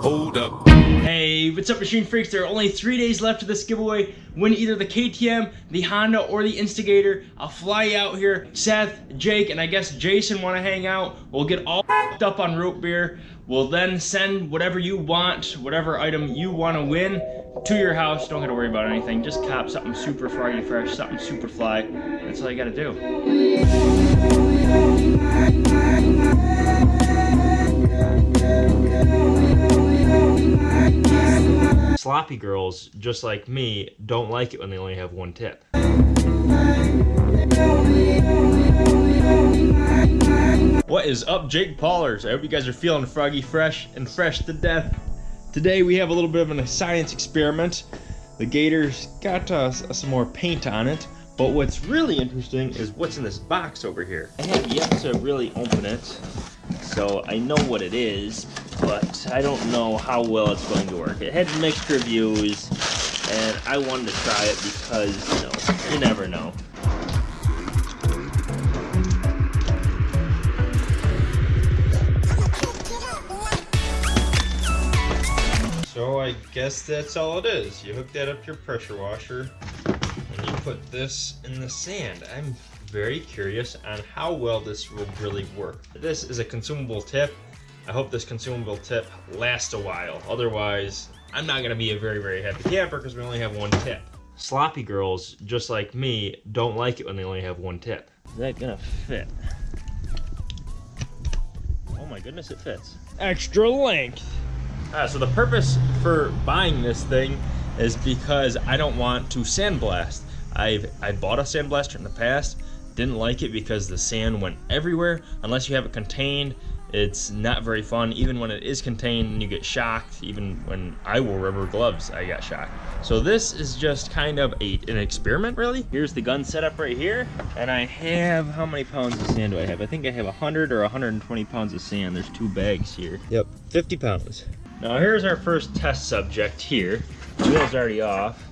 Hold up. Hey, what's up Machine Freaks? There are only three days left of this giveaway. Win either the KTM, the Honda, or the Instigator. I'll fly you out here. Seth, Jake, and I guess Jason want to hang out. We'll get all up on root beer. We'll then send whatever you want, whatever item you want to win to your house. Don't gotta worry about anything. Just cop something super froggy fresh, something super fly. That's all you gotta do. Sloppy girls, just like me, don't like it when they only have one tip. What is up, Jake Paulers? I hope you guys are feeling froggy fresh and fresh to death. Today we have a little bit of a science experiment. The gator's got uh, some more paint on it, but what's really interesting is what's in this box over here. I have yet to really open it, so I know what it is, but I don't know how well it's going to work. It had mixed reviews, and I wanted to try it because, you know, you never know. So I guess that's all it is. You hook that up to your pressure washer, and you put this in the sand. I'm very curious on how well this will really work. This is a consumable tip. I hope this consumable tip lasts a while. Otherwise, I'm not gonna be a very, very happy camper because we only have one tip. Sloppy girls, just like me, don't like it when they only have one tip. Is that gonna fit? Oh my goodness, it fits. Extra length. Uh, so the purpose for buying this thing is because I don't want to sandblast. I've I bought a sandblaster in the past, didn't like it because the sand went everywhere. Unless you have it contained, it's not very fun. Even when it is contained, you get shocked. Even when I wore rubber gloves, I got shocked. So this is just kind of a, an experiment, really. Here's the gun setup right here. And I have, how many pounds of sand do I have? I think I have 100 or 120 pounds of sand. There's two bags here. Yep, 50 pounds. Now here's our first test subject here. The wheel's already off.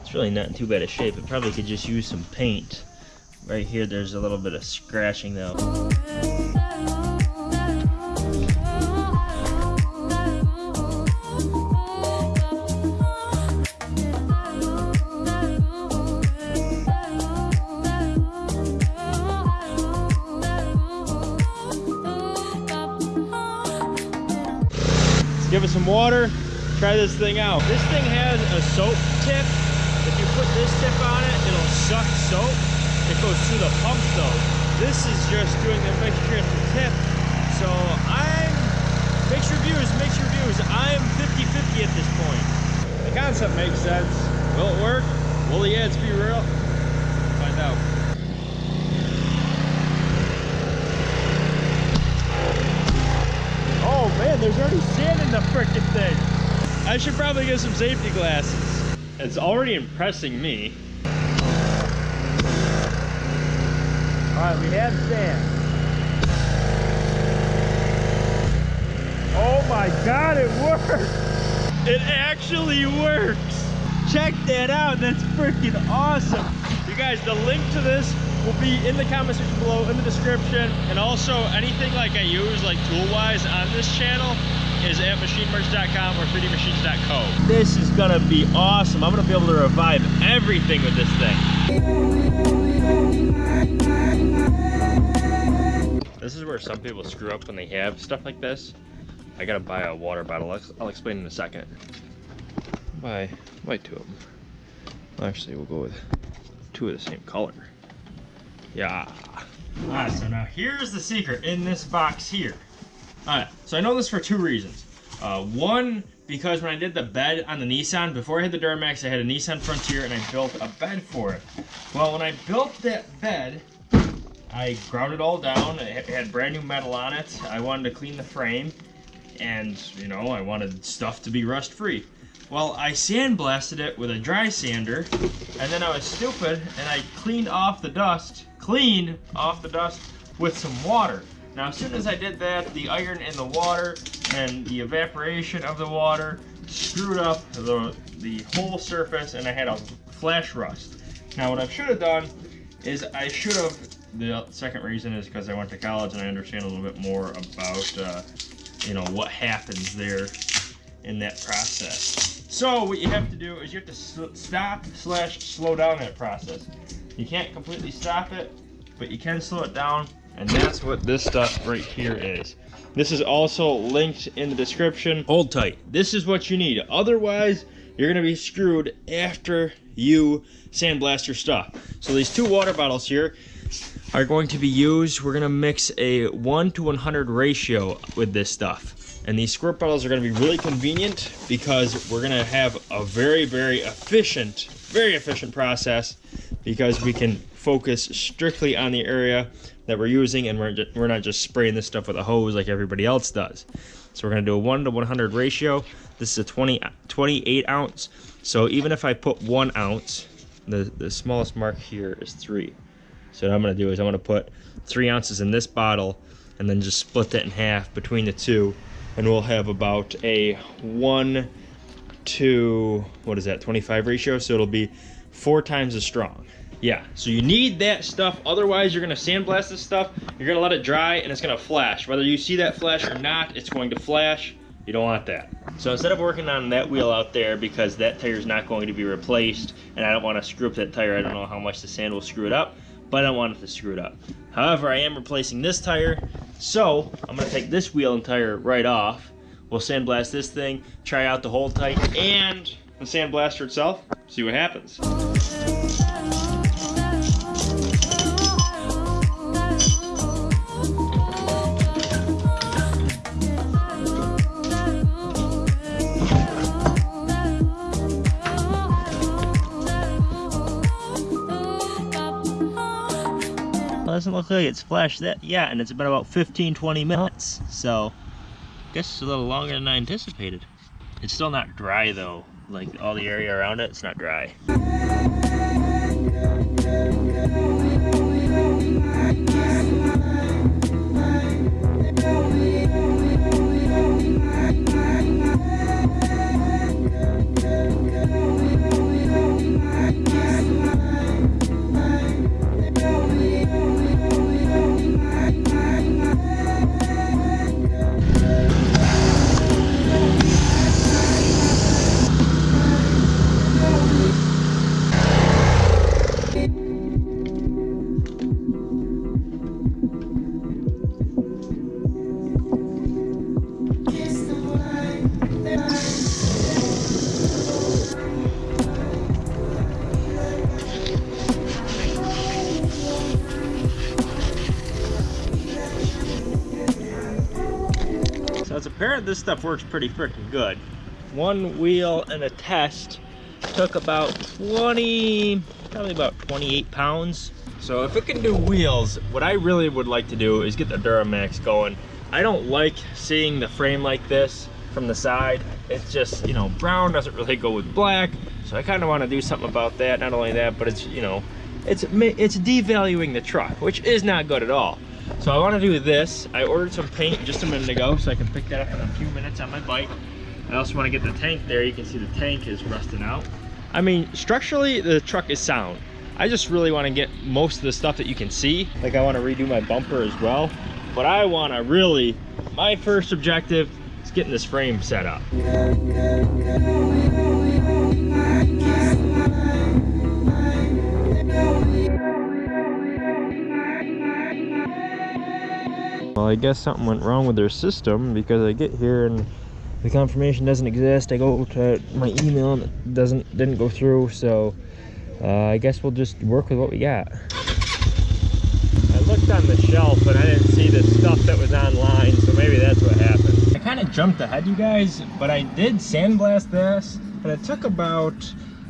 It's really not in too bad a shape. It probably could just use some paint. Right here, there's a little bit of scratching though. Some water, try this thing out. This thing has a soap tip. If you put this tip on it, it'll suck soap. It goes through the pump though. This is just doing the mixture at the tip. So I'm, mixed reviews, mixed reviews. I'm 50-50 at this point. The concept makes sense. Will it work? Will the ads be real? Find out. Oh man, there's already sand in the frickin' thing. I should probably get some safety glasses. It's already impressing me. All right, we have sand. Oh my God, it works. It actually works. Check that out, that's freaking awesome. You guys, the link to this will be in the comment section below in the description and also anything like I use like tool wise on this channel is at machinemerch.com or 3dmachines.co. This is gonna be awesome. I'm gonna be able to revive everything with this thing. This is where some people screw up when they have stuff like this. I gotta buy a water bottle. I'll, I'll explain in a second. Buy, buy two of them. Actually, we'll go with two of the same color. Yeah. Alright, so now here's the secret in this box here. Alright, so I know this for two reasons. Uh, one, because when I did the bed on the Nissan, before I had the Duramax, I had a Nissan Frontier and I built a bed for it. Well, when I built that bed, I ground it all down. It had brand new metal on it. I wanted to clean the frame and, you know, I wanted stuff to be rust free. Well, I sandblasted it with a dry sander, and then I was stupid and I cleaned off the dust, cleaned off the dust with some water. Now, as soon as I did that, the iron in the water and the evaporation of the water screwed up the, the whole surface and I had a flash rust. Now, what I should have done is I should have, the second reason is because I went to college and I understand a little bit more about, uh, you know, what happens there in that process. So what you have to do is you have to stop slash slow down that process. You can't completely stop it, but you can slow it down, and that's what this stuff right here is. This is also linked in the description. Hold tight. This is what you need. Otherwise, you're gonna be screwed after you sandblast your stuff. So these two water bottles here are going to be used. We're gonna mix a one to 100 ratio with this stuff. And these squirt bottles are gonna be really convenient because we're gonna have a very, very efficient, very efficient process because we can focus strictly on the area that we're using and we're, we're not just spraying this stuff with a hose like everybody else does. So we're gonna do a one to 100 ratio. This is a 20, 28 ounce. So even if I put one ounce, the, the smallest mark here is three. So what I'm gonna do is I'm gonna put three ounces in this bottle and then just split that in half between the two and we'll have about a one to, what is that, 25 ratio? So it'll be four times as strong. Yeah, so you need that stuff. Otherwise, you're gonna sandblast this stuff. You're gonna let it dry and it's gonna flash. Whether you see that flash or not, it's going to flash. You don't want that. So instead of working on that wheel out there because that tire is not going to be replaced and I don't want to screw up that tire, I don't know how much the sand will screw it up, but I don't want it to screw it up. However, I am replacing this tire, so I'm gonna take this wheel and tire right off. We'll sandblast this thing, try out the hold tight and the sandblaster itself, see what happens. doesn't look like it's flashed that yet, and it's been about 15, 20 minutes. So, Guess it's a little longer than I anticipated. It's still not dry though. Like all the area around it, it's not dry. This stuff works pretty freaking good. One wheel and a test took about 20, probably about 28 pounds. So if it can do wheels, what I really would like to do is get the Duramax going. I don't like seeing the frame like this from the side. It's just, you know, brown doesn't really go with black. So I kind of want to do something about that. Not only that, but it's, you know, it's, it's devaluing the truck, which is not good at all. So I want to do this. I ordered some paint just a minute ago, so I can pick that up in a few minutes on my bike. I also want to get the tank there. You can see the tank is rusting out. I mean, structurally, the truck is sound. I just really want to get most of the stuff that you can see. Like I want to redo my bumper as well. But I want to really, my first objective is getting this frame set up. Guess something went wrong with their system because I get here and the confirmation doesn't exist. I go to my email and it doesn't didn't go through. So uh, I guess we'll just work with what we got. I looked on the shelf and I didn't see the stuff that was online. So maybe that's what happened. I kind of jumped ahead, you guys, but I did sandblast this and it took about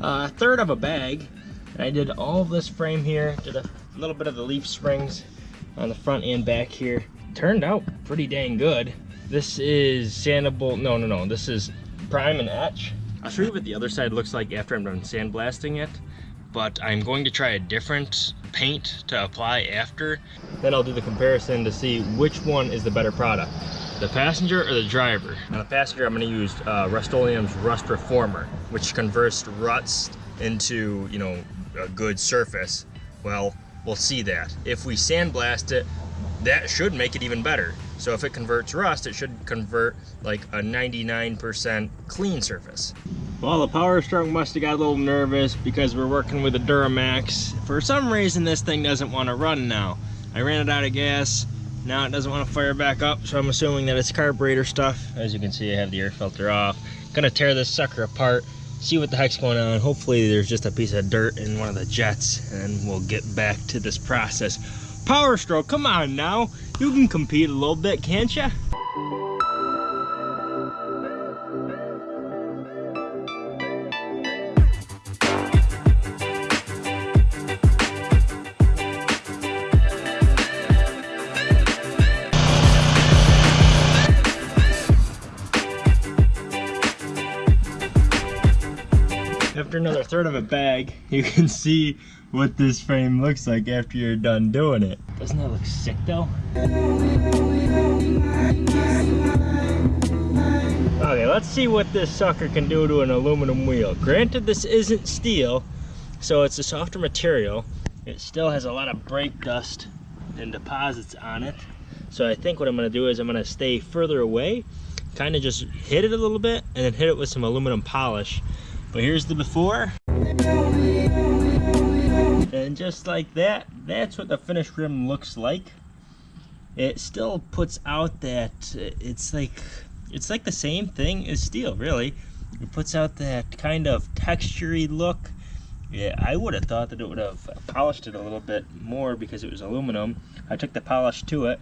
uh, a third of a bag. And I did all this frame here, did a little bit of the leaf springs on the front and back here turned out pretty dang good. This is sandable, no, no, no, this is prime and etch. I'll show you what the other side looks like after I'm done sandblasting it, but I'm going to try a different paint to apply after. Then I'll do the comparison to see which one is the better product, the passenger or the driver. Now the passenger, I'm gonna use uh, Rust-Oleum's Rust Reformer, which converts rust into, you know, a good surface. Well, we'll see that. If we sandblast it, that should make it even better. So if it converts rust, it should convert like a 99% clean surface. Well, the power stroke must have got a little nervous because we're working with a Duramax. For some reason, this thing doesn't want to run now. I ran it out of gas. Now it doesn't want to fire back up, so I'm assuming that it's carburetor stuff. As you can see, I have the air filter off. Gonna tear this sucker apart, see what the heck's going on. Hopefully there's just a piece of dirt in one of the jets, and we'll get back to this process. Power stroke, come on now. You can compete a little bit, can't you? Another third of a bag, you can see what this frame looks like after you're done doing it. Doesn't that look sick though? Okay, let's see what this sucker can do to an aluminum wheel. Granted, this isn't steel, so it's a softer material. It still has a lot of brake dust and deposits on it. So I think what I'm gonna do is I'm gonna stay further away, kind of just hit it a little bit, and then hit it with some aluminum polish but here's the before. And just like that, that's what the finished rim looks like. It still puts out that, it's like, it's like the same thing as steel, really. It puts out that kind of textury look. Yeah, I would have thought that it would have polished it a little bit more because it was aluminum. I took the polish to it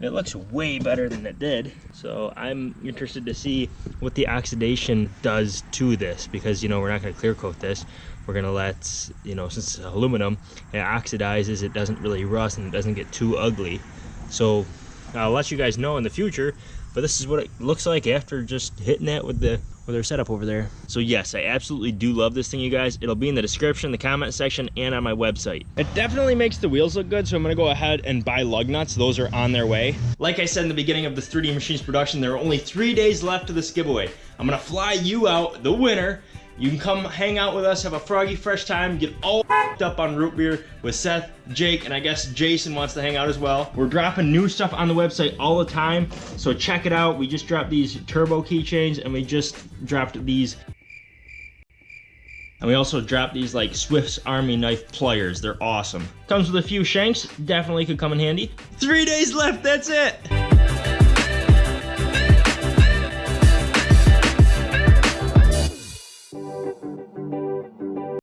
it looks way better than it did. So I'm interested to see what the oxidation does to this because, you know, we're not going to clear coat this. We're going to let, you know, since it's aluminum, it oxidizes, it doesn't really rust and it doesn't get too ugly. So I'll let you guys know in the future, but this is what it looks like after just hitting that with the our setup over there. So yes, I absolutely do love this thing, you guys. It'll be in the description, the comment section, and on my website. It definitely makes the wheels look good, so I'm gonna go ahead and buy lug nuts. Those are on their way. Like I said in the beginning of this 3D Machines production, there are only three days left of this giveaway. I'm gonna fly you out, the winner, you can come hang out with us, have a froggy fresh time, get all up on root beer with Seth, Jake, and I guess Jason wants to hang out as well. We're dropping new stuff on the website all the time, so check it out. We just dropped these turbo keychains and we just dropped these and we also dropped these like Swiss Army knife pliers. They're awesome. Comes with a few shanks, definitely could come in handy. Three days left, that's it.